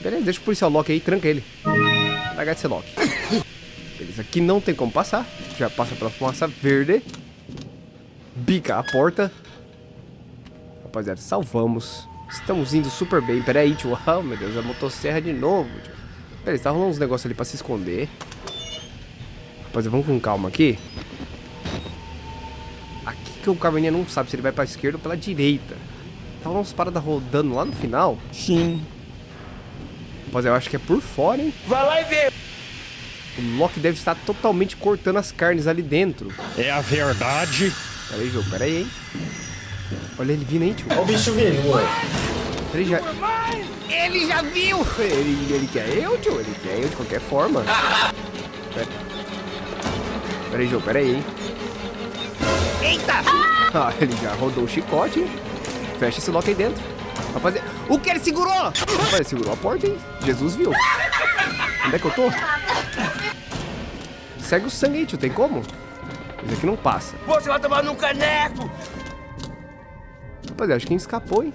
Beleza, deixa o policial Loki aí, tranca ele. Larga esse Loki. Beleza, aqui não tem como passar. Já passa pela fumaça verde. Bica a porta. Rapaziada, salvamos. Estamos indo super bem. Pera aí, tio. Oh, meu Deus, a motosserra de novo, tio. Pera aí, tá rolando uns negócios ali pra se esconder. Rapaziada, vamos com calma aqui. Aqui que o caverninha não sabe se ele vai pra esquerda ou pela direita. Tá umas paradas rodando lá no final. Sim. Rapaziada, eu acho que é por fora, hein? Vai lá e vê. O Loki deve estar totalmente cortando as carnes ali dentro. É a verdade. Pera aí, jogo, pera aí, hein? Olha ele vindo aí, tio. Olha o bicho vindo, moleque. Ele já... Ele já viu! Ele, ele quer eu, tio. Ele quer eu de qualquer forma. Pera, pera aí, jogo, pera aí, hein? Eita! Ah, ele já rodou o chicote. Fecha esse Loki aí dentro. Rapaziada, o que ele segurou? Rapaz, segurou a porta, hein? Jesus viu. Onde é que eu tô? Segue o sangue aí, tio. Tem como? Isso aqui não passa. Você vai tomar num caneco. Rapaziada, acho que quem escapou, hein?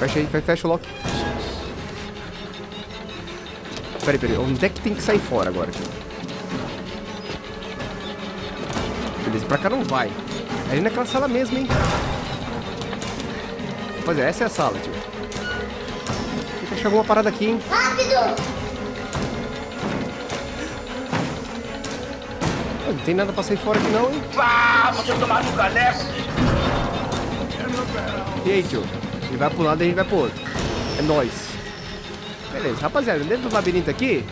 Fecha aí, fe- fecha o lock. Peraí, peraí. Onde é que tem que sair fora agora, tio? Beleza, pra cá não vai. É ali naquela sala mesmo, hein? Rapaziada, essa é a sala, tio. Tem que achar alguma parada aqui, hein? Pô, Não tem nada pra sair fora aqui não, hein? Pá, você vai tomar num caneco. E aí, tio? Ele vai pro lado e a gente vai pro outro. É nóis. Beleza, rapaziada, dentro do labirinto aqui,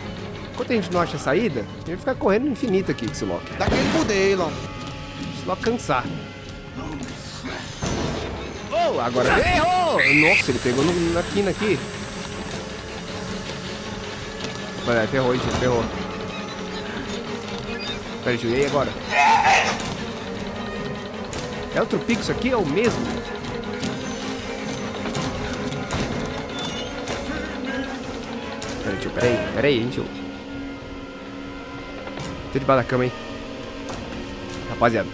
enquanto a gente não acha a saída, a gente vai ficar correndo infinito aqui com esse Loki. Daquele modelo. Se Loki cansar. Oh, agora errou! Nossa, ele pegou no- na quina aqui. Olha, ferrou, tio, ferrou. Pera, tio, e aí agora? É outro pico isso aqui? É o mesmo? Pera aí, tio, pera aí, pera aí, hein, tio. Tô debaixo da cama, hein. Rapaziada.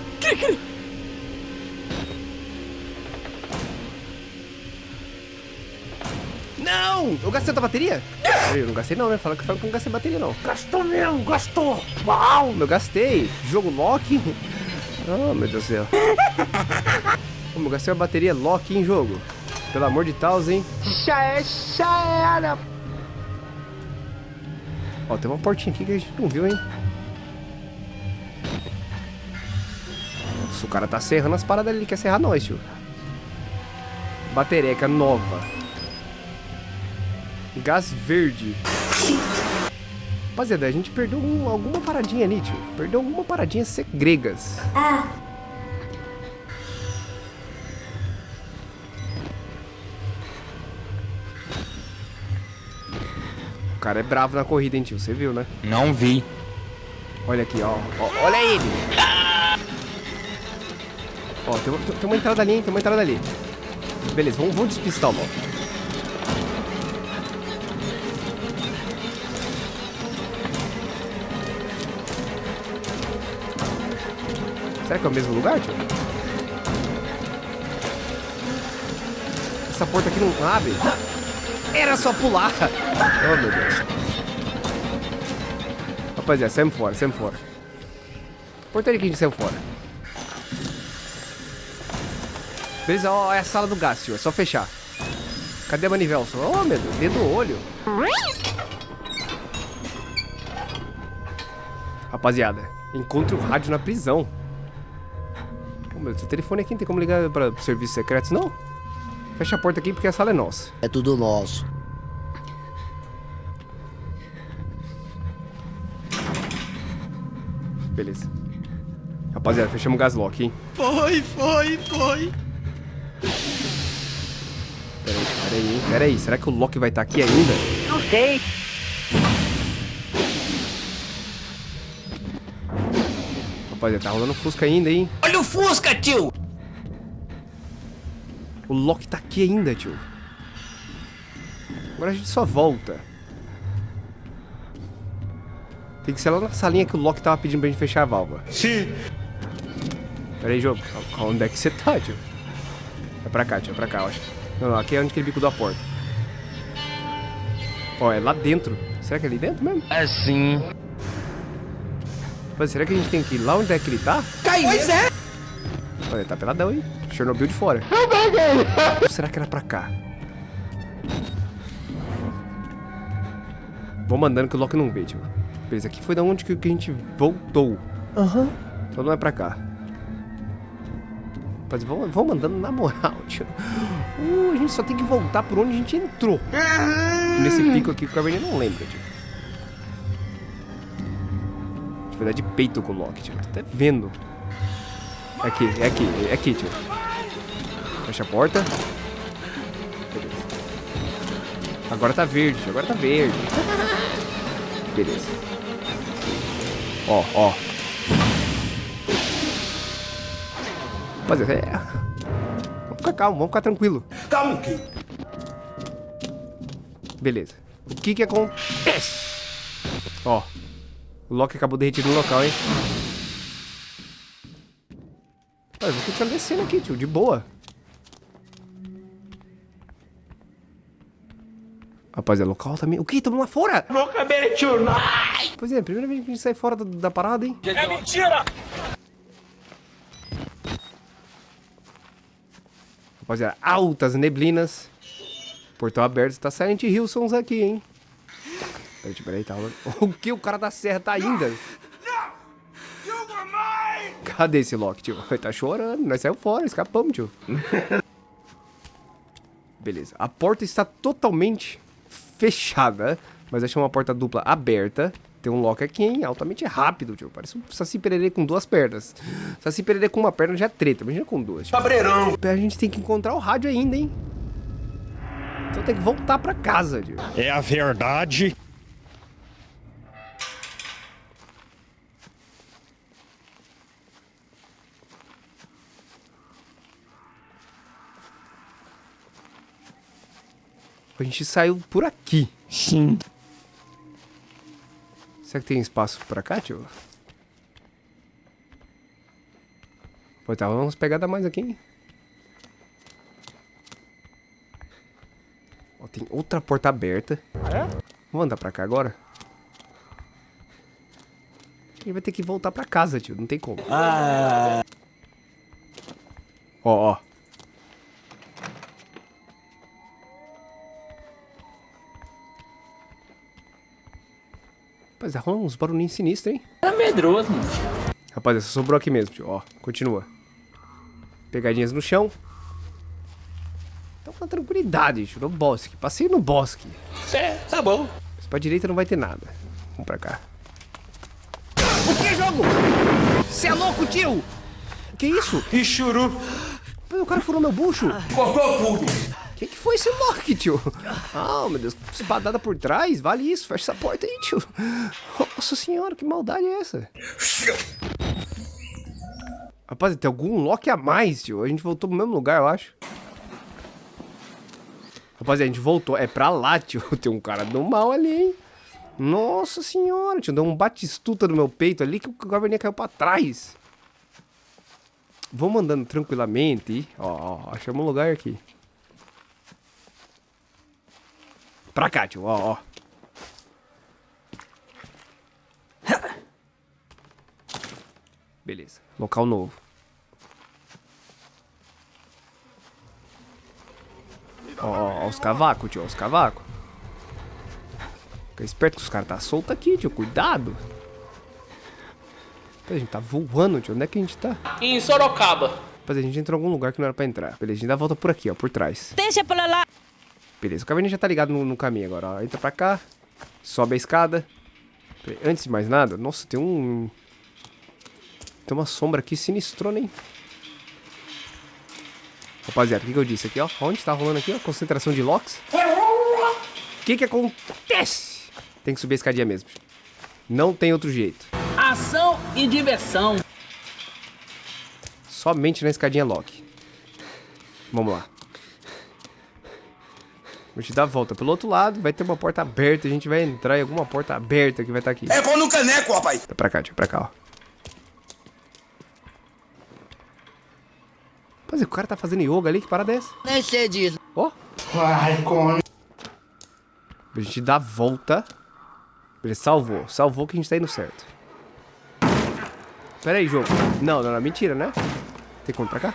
Não! Eu gastei outra bateria? Eu não gastei não, né? Fala que eu não gastei bateria não. Gastou mesmo, gastou. Uau, eu gastei. Jogo Loki. Oh, meu Deus do céu. Como eu gastei a bateria Loki em jogo. Pelo amor de Deus, hein? Já é, já era. Ó, tem uma portinha aqui que a gente não viu, hein? Nossa, o cara tá serrando as paradas ali. Ele quer serrar nós, tio. Batereca nova. Gás verde. Rapaziada, a gente perdeu um- alguma paradinha ali, tio. Perdeu alguma paradinha segregas. O cara é bravo na corrida, hein, tio? Você viu, né? Não vi. Olha aqui, ó. Ó, Olha ele! Ó, tem, uma- tem uma entrada ali, hein? Tem uma entrada ali. Beleza, vamos, vamos despistar o Loki. Será que é o mesmo lugar, tio? Essa porta aqui não abre. Era só pular. Oh, meu Deus. Rapaziada, saímos fora, saímos fora. Portaria que a gente saiu fora. Beleza, ó, é a sala do gás, tio. É só fechar. Cadê a manivela? Oh, meu Deus, dedo no olho. Rapaziada, encontre o rádio na prisão. Meu o telefone aqui não tem como ligar para os serviços secretos, não? Fecha a porta aqui porque a sala é nossa. É tudo nosso. Beleza. Rapaziada, fechamos o gaslock, hein? Foi, foi, foi. Peraí, peraí, hein? Peraí, será que o Loki vai estar aqui ainda? Não sei. Rapaziada, tá rolando Fusca ainda, hein? Olha o Fusca, tio. O Loki tá aqui ainda, tio. Agora a gente só volta. Tem que ser lá na salinha que o Loki tava pedindo pra gente fechar a válvula. Sim. Pera aí, jogo. Onde é que você tá, tio? É pra cá, tio. É pra cá, eu acho. Não, não, aqui é onde aquele bico da porta. Ó, é lá dentro. Será que é ali dentro mesmo? Assim. Mas será que a gente tem que ir lá onde é que ele tá? Pois é. Olha, tá peladão, hein? Chernobyl de fora. Ou será que era pra cá? Vou mandando que o Loki não vê, tio. Beleza, aqui foi da onde que que a gente voltou. Aham. Então não é pra cá. Mas vão, vão mandando na moral, tio. Uh, a gente só tem que voltar por onde a gente entrou. Nesse pico aqui que o Caverninha não lembra, tio. Vai dar de peito com o Loki, tio. Tô até vendo. É aqui, é aqui, é aqui, tio. Fecha a porta. Beleza. Agora tá verde, tio. Agora tá verde. Beleza. Ó, ó. Rapaziada, é. Vamos ficar calmo, vamos ficar tranquilo. Calma, que? Beleza. O que que acontece? Ó. O Loki acabou derretido no local, hein? Pô, eu vou continuar descendo aqui, tio. De boa. Rapaziada, local também. O que? Tamo lá fora? Pois é, primeira vez que a gente sai fora da, da parada, hein? É mentira. Rapaziada, altas neblinas. Portão aberto. Tá Silent Hillsons aqui, hein? Peraí, peraí, tá. O que? O cara da serra tá ainda? Cadê esse Loki, tio? Ele tá chorando. Nós saímos fora, escapamos, tio. Beleza. A porta está totalmente fechada. Mas achei uma porta dupla aberta. Tem um Loki aqui, hein? Altamente rápido, tio. Parece um Saci Pererê com duas pernas. Saci Pererê com uma perna já é treta. Imagina com duas, tio. Cabreirão. A gente tem que encontrar o rádio ainda, hein? Então tem que voltar pra casa, tio. É a verdade. A gente saiu por aqui. Sim. Será que tem espaço pra cá, tio? Pô, tá umas pegadas a mais aqui, hein? Ó, tem outra porta aberta. Vamos andar pra cá agora? A gente vai ter que voltar pra casa, tio. Não tem como. Ó, ó. Rapaz, rola uns barulhinhos sinistros, hein? Tá medroso, mano. Rapaz, essa sobrou aqui mesmo, tio. Ó, continua. Pegadinhas no chão. Então com tranquilidade, tio. No bosque. Passei no bosque. É, tá bom. Mas pra direita não vai ter nada. Vamos pra cá. O que, jogo? Você é louco, tio? Que isso? Churu. Pô, O cara furou meu bucho. Cortou tudo. Que que foi esse Loki, tio? Ah, meu Deus. Espadada por trás. Vale isso. Fecha essa porta aí, tio. Nossa senhora, que maldade é essa? Rapaz, tem algum Loki a mais, tio. A gente voltou pro mesmo lugar, eu acho. Rapaziada, a gente voltou. É pra lá, tio. Tem um cara do mal ali, hein? Nossa senhora, tio. Deu um batistuta no meu peito ali que o Gaverninha caiu pra trás. Vamos andando tranquilamente. Ó, ó, achamos um lugar aqui. Pra cá, tio. Ó, ó. Beleza. Local novo. Ó, ó, ó os cavacos, tio. ó, Os cavacos. Fica esperto que os caras tá solto aqui, tio. Cuidado. Pô, A gente tá voando, tio. Onde é que a gente tá? Em Sorocaba. Rapaz, a gente entrou em algum lugar que não era pra entrar. Beleza, a gente dá a volta por aqui, ó. Por trás. Deixa pra lá. Beleza, o caverninha já tá ligado no, no caminho agora, ó. Entra pra cá, sobe a escada. Antes de mais nada, nossa, tem um... Tem uma sombra aqui sinistrona, hein? Rapaziada, o que, que eu disse aqui, ó? Onde tá rolando aqui, ó? Concentração de locks. O que que acontece? Tem que subir a escadinha mesmo. Não tem outro jeito. Ação e diversão. Somente na escadinha lock. Vamos lá. Vou te dar a volta pelo outro lado, vai ter uma porta aberta, a gente vai entrar em alguma porta aberta que vai estar aqui. É pão no caneco, rapaz. Tá pra cá, tio, pra cá, ó. Mas o cara tá fazendo yoga ali, que parada é essa? Nem sei disso. Ó. Ai, com... A gente dá a volta. Ele salvou. Salvou que a gente tá indo certo. Pera aí, jogo. Não, não, não. Mentira, né? Tem como ir pra cá?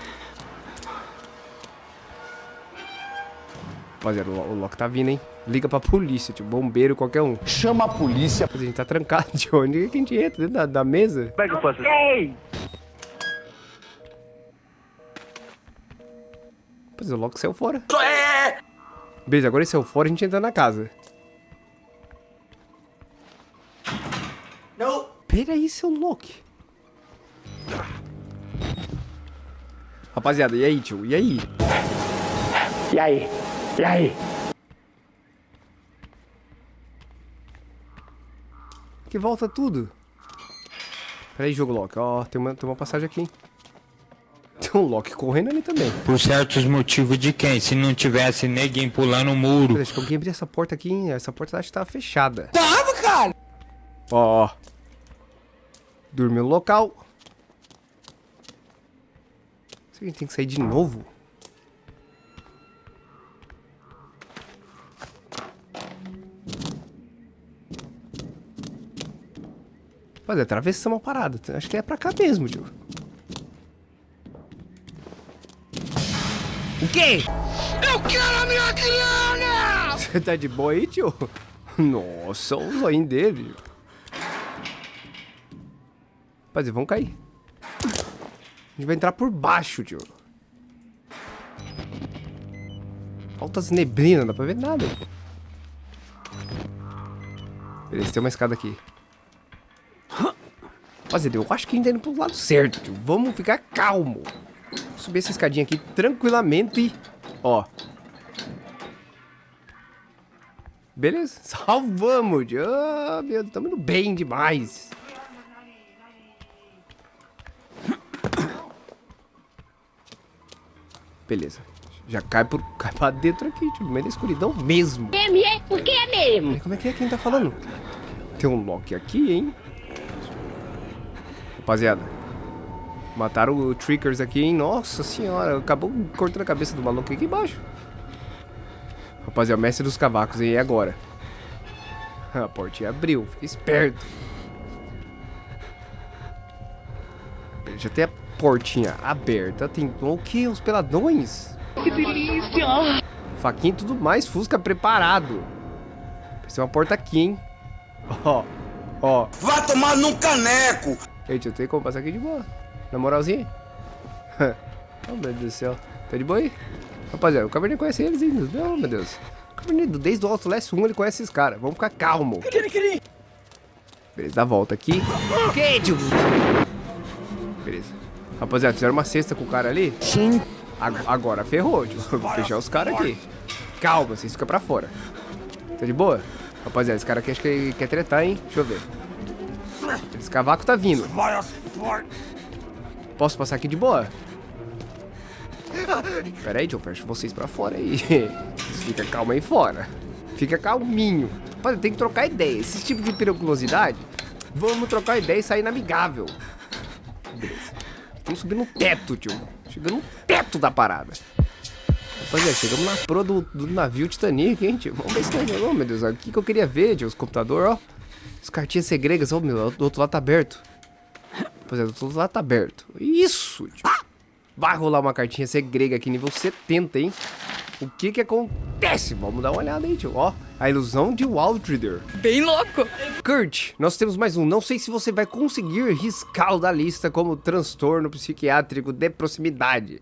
Rapaziada, o o Loki tá vindo, hein? Liga pra polícia, tipo, bombeiro, qualquer um. Chama a polícia. A gente tá trancado de onde que a gente entra? Dentro da, da mesa? Como é que eu faço? Pois o Loki saiu fora. É... Beleza, agora ele saiu fora, a gente entra na casa. Não. Pera aí, seu Loki. Rapaziada, e aí, tio? E aí? E aí? E aí? Que volta tudo. Pera aí, jogo Loki. Ó, tem uma, tem uma passagem aqui, hein? Tem um Loki correndo ali também. Por certos motivos de quem? Se não tivesse ninguém pulando o muro. Pera, Acho que alguém abriu essa porta aqui, hein? Essa porta acho que tava fechada. Tava, cara. Ó, ó. Dormiu no local. Será que a gente tem que sair de novo? Mas atravessamos a parada. Acho que é pra cá mesmo, tio. O quê? Eu quero a minha grana! Você tá de boa aí, tio? Nossa, o zoinho dele. Rapaziada, vamos cair. A gente vai entrar por baixo, tio. Altas neblinas, não dá pra ver nada. Beleza, tem uma escada aqui. Rapaziada, eu acho que a gente tá indo pro lado certo, tio. Vamos ficar calmo. Vou subir essa escadinha aqui tranquilamente. Ó. Beleza, salvamos, tio. Ah, meu, Deus, tamo indo bem demais. Beleza. Já cai, por, cai pra dentro aqui, tio, no meio da escuridão mesmo. É mesmo? Por que é mesmo? Como é que é quem tá falando? Tem um Loki aqui, hein? Rapaziada. Mataram o Trickers aqui, hein? Nossa senhora, acabou cortando a cabeça do maluco aqui embaixo. Rapaziada, mestre dos cavacos, hein? E agora? A portinha abriu, fica esperto. Já tem a portinha aberta, tem o que? Os peladões? Que delícia! Faquinha e tudo mais, Fusca preparado. Tem uma porta aqui, hein? Ó, ó. Vai tomar num caneco. Gente, eu tenho como passar aqui de boa. Na moralzinha. oh, meu Deus do céu. Tá de boa aí? Rapaziada, o Cabernet conhece eles ainda. Não, meu Deus. O Cabernet, desde o Outlast 1, ele conhece esses caras. Vamos ficar calmo. Beleza, dá a volta aqui. Que, tio? Beleza. Rapaziada, fizeram uma cesta com o cara ali? Sim. Agora ferrou, tio. Vou fechar os caras aqui. Calma, vocês ficam pra fora. Tá de boa? Rapaziada, esse cara aqui acho que quer tretar, hein? Deixa eu ver. Esse cavaco tá vindo. Posso passar aqui de boa? Pera aí, John, fecho vocês pra fora aí. Fica calmo aí fora. Fica calminho. Rapaz, tem que trocar ideia. Esse tipo de periculosidade, vamos trocar ideia e sair na amigável. Beleza. Estamos subindo no teto, tio. Chegando no teto da parada. Rapaziada, chegamos na pro do, do navio Titanic, hein, tio? Vamos ver se tem... Oh, meu Deus, aqui que eu queria ver, tio. Os computadores, ó. As cartinhas segregas, ó, meu. Do outro lado tá aberto. Rapaziada, do outro lado tá aberto. Isso, tio. Vai rolar uma cartinha segrega aqui, nível 70, hein? O que que acontece? Vamos dar uma olhada aí, tio. Ó, a ilusão de Waldrider. Bem louco! Kurt, nós temos mais um. Não sei se você vai conseguir riscá-lo da lista como transtorno psiquiátrico de proximidade.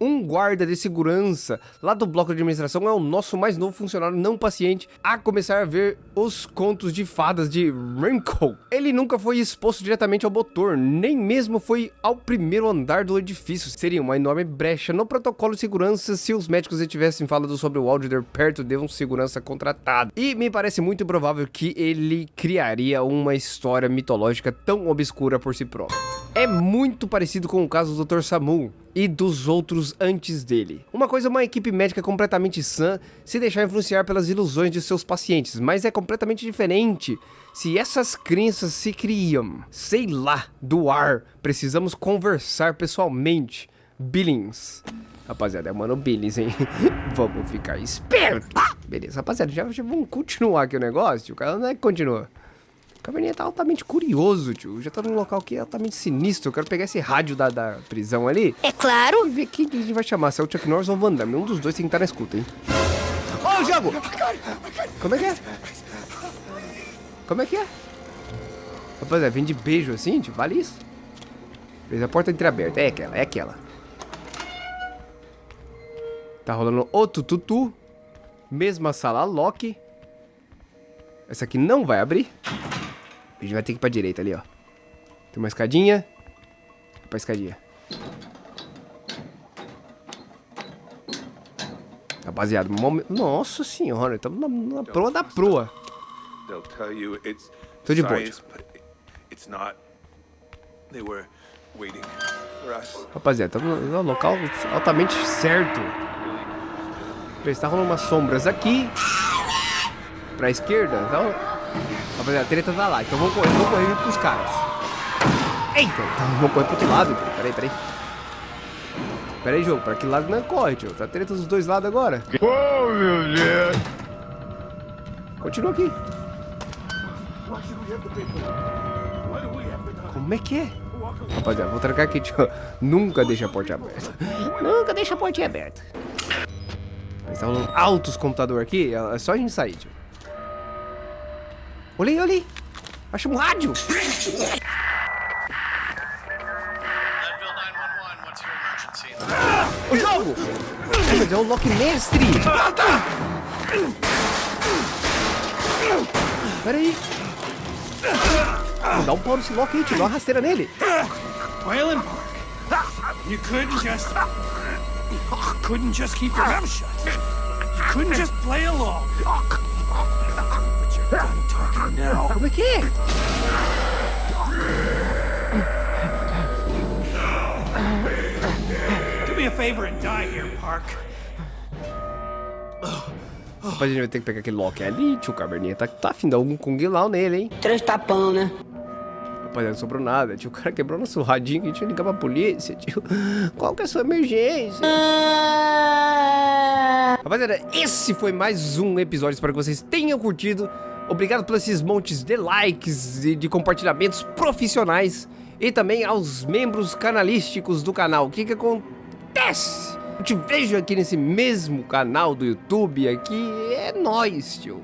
Um guarda de segurança lá do bloco de administração é o nosso mais novo funcionário não paciente a começar a ver os contos de fadas de Wrinkle. Ele nunca foi exposto diretamente ao motor, nem mesmo foi ao primeiro andar do edifício. Seria uma enorme brecha no protocolo de segurança se os médicos tivessem falado sobre o Alder perto de um segurança contratado. E me parece muito provável que ele criaria uma história mitológica tão obscura por si próprio. É muito parecido com o caso do Dr. Samu e dos outros antes dele. Uma coisa é uma equipe médica completamente sã se deixar influenciar pelas ilusões de seus pacientes, mas é completamente diferente se essas crenças se criam, sei lá, do ar. Precisamos conversar pessoalmente. Billings. Rapaziada, é Mano Billings, hein? vamos ficar esperto. Beleza, rapaziada, já, já vamos continuar aqui o negócio. O cara não é que continua. O caverninha tá altamente curioso, tio. Já tá num local que é altamente sinistro. Eu quero pegar esse rádio da, da prisão ali É claro. e ver quem que a gente vai chamar. Se é o Chuck Norris ou o Van Damme. Um dos dois tem que estar na escuta, hein? Ô, oh, jogo! Como é que é? Como é que é? Rapaziada, vem de beijo assim, tio. Vale isso? Fez a porta entreaberta. É aquela, é aquela. Tá rolando outro tutu. Mesma sala lock. Essa aqui não vai abrir. A gente vai ter que ir pra direita ali, ó. Tem uma escadinha. Vai pra escadinha. Rapaziada, momen- nossa senhora, estamos na, na proa da proa. Tô de boa. Rapaziada, estamos no local altamente certo. Está rolando umas sombras aqui. Pra esquerda. Então, rapaziada, a treta tá lá. Então vamos correr, vamos correr junto com os caras. Eita, então, vamos correr pro outro lado. Tio. Peraí, peraí. Peraí, jogo. Pra que lado não corre, tio? Tá treta dos dois lados agora. Oh, meu Deus. Continua aqui. Como é que é? Rapaziada, vou trancar aqui, tio. Nunca deixa a porta aberta. Nunca deixa a portinha aberta. Mas tá rolando altos computador aqui. É só a gente sair, tio. Olha aí, olha aí. Acha um rádio. O jogo! Mas é o Loki Mestre! Pera aí. Dá um pau nesse Loki aí, tio. Dá uma rasteira nele. Waylon Park, you couldn't just. You couldn't just keep your mouth shut. You couldn't just play along. Now. Como é que é? Do me a favor and die here, Park. Rapaz, a gente vai ter que pegar aquele Loki ali, tio. Caverninha tá, tá afim de dar algum Kung Lao nele, hein? Três tapão, né? Rapaziada, não sobrou nada, tio. O cara quebrou nosso radinho que a gente ia ligar pra polícia, tio. Qual que é a sua emergência? Rapaziada, esse foi mais um episódio. Espero que vocês tenham curtido. Obrigado por esses montes de likes e de compartilhamentos profissionais. E também aos membros canalísticos do canal. O que que acontece? Eu te vejo aqui nesse mesmo canal do YouTube aqui. É nóis, tio.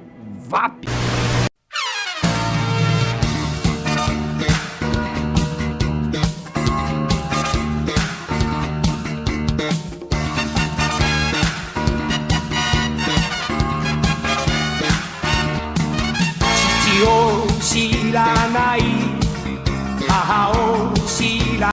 VAP!